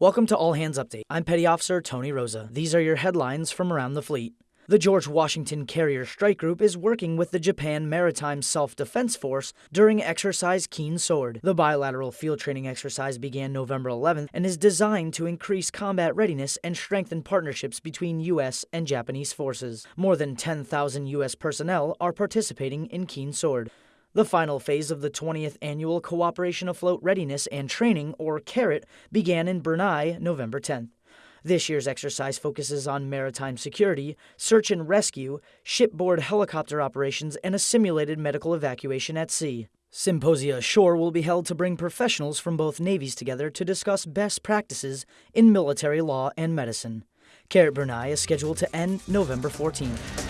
Welcome to All Hands Update. I'm Petty Officer Tony Rosa. These are your headlines from around the fleet. The George Washington Carrier Strike Group is working with the Japan Maritime Self Defense Force during Exercise Keen Sword. The bilateral field training exercise began November 11th and is designed to increase combat readiness and strengthen partnerships between U.S. and Japanese forces. More than 10,000 U.S. personnel are participating in Keen Sword. The final phase of the 20th Annual Cooperation Afloat Readiness and Training, or CARAT, began in Brunei November 10th. This year's exercise focuses on maritime security, search and rescue, shipboard helicopter operations, and a simulated medical evacuation at sea. Symposia Ashore will be held to bring professionals from both navies together to discuss best practices in military law and medicine. CARAT Brunei is scheduled to end November 14th.